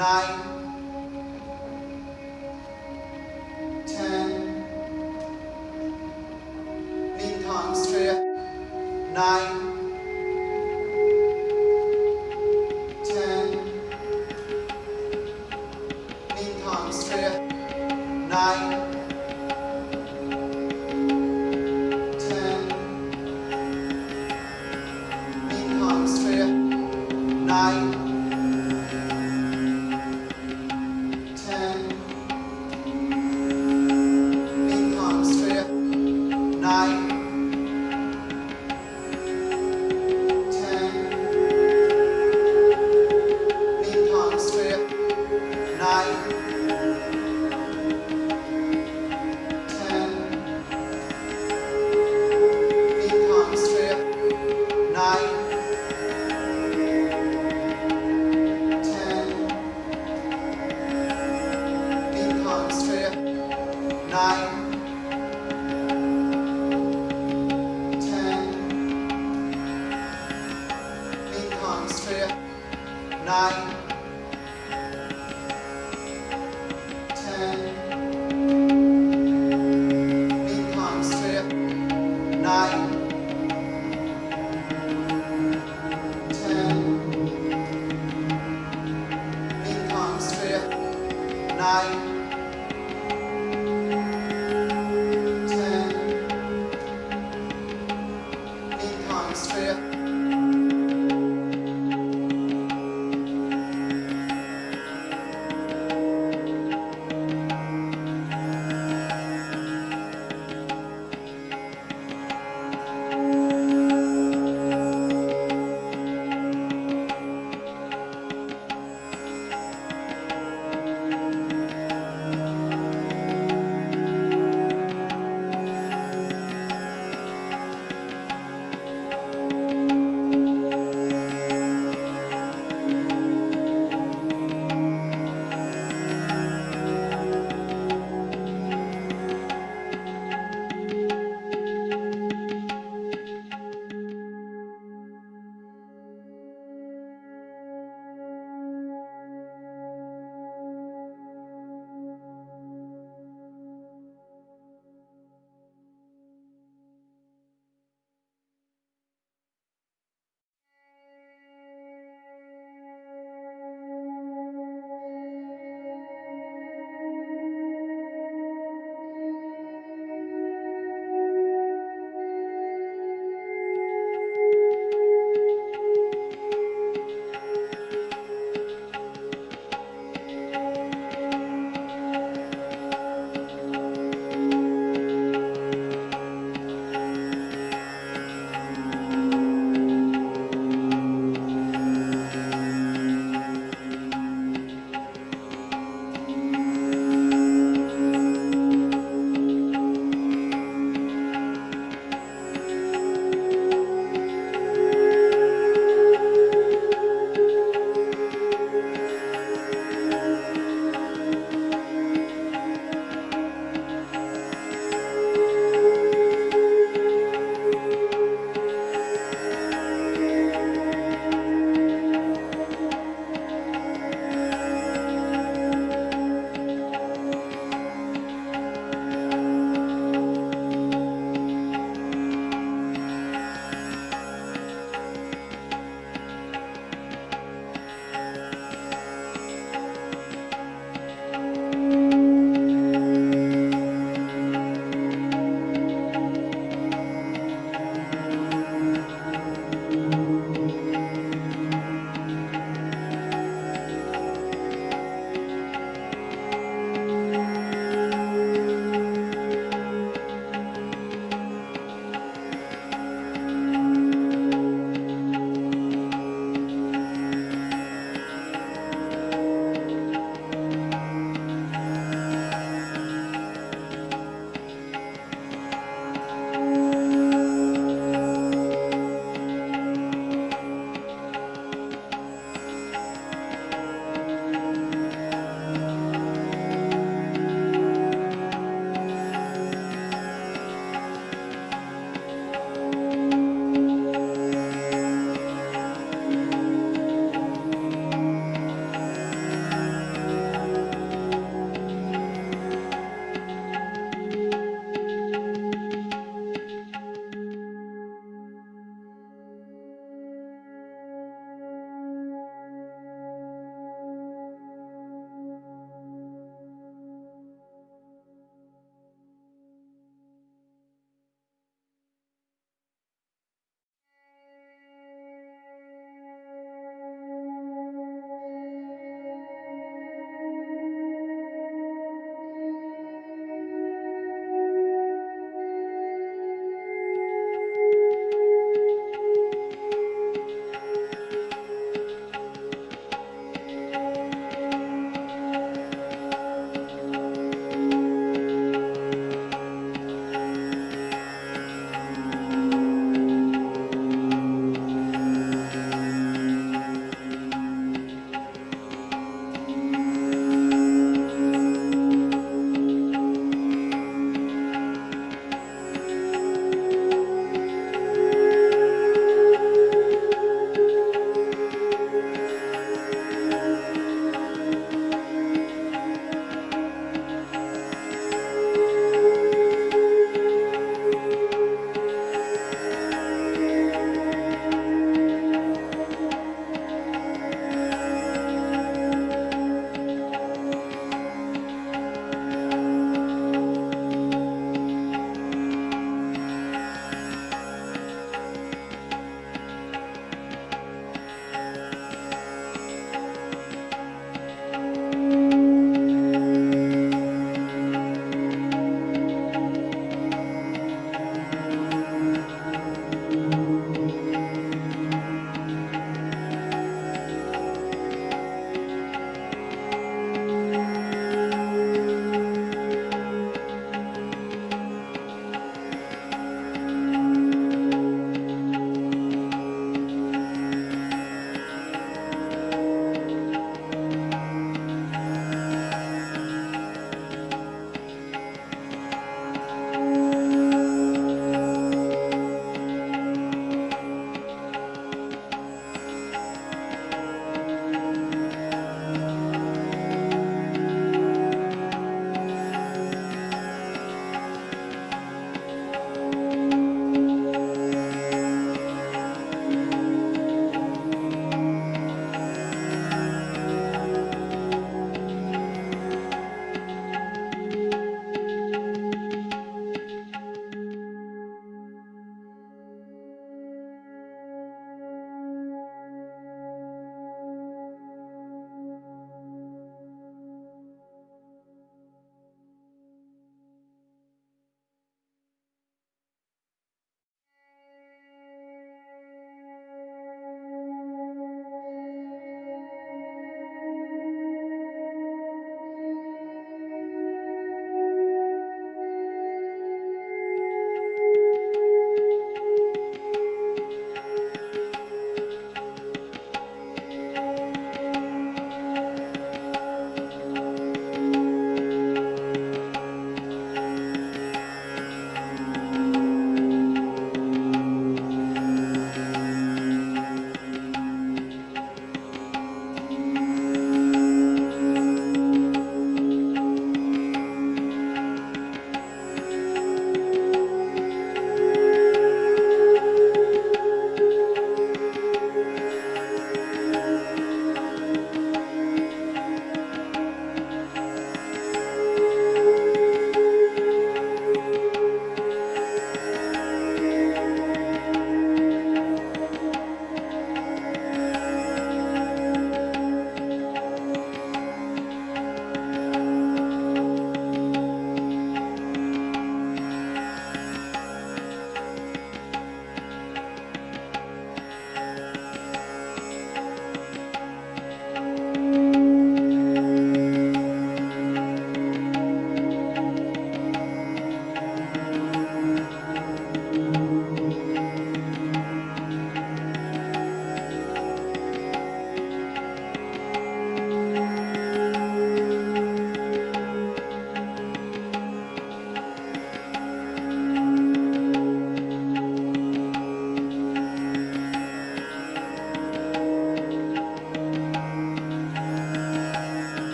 9,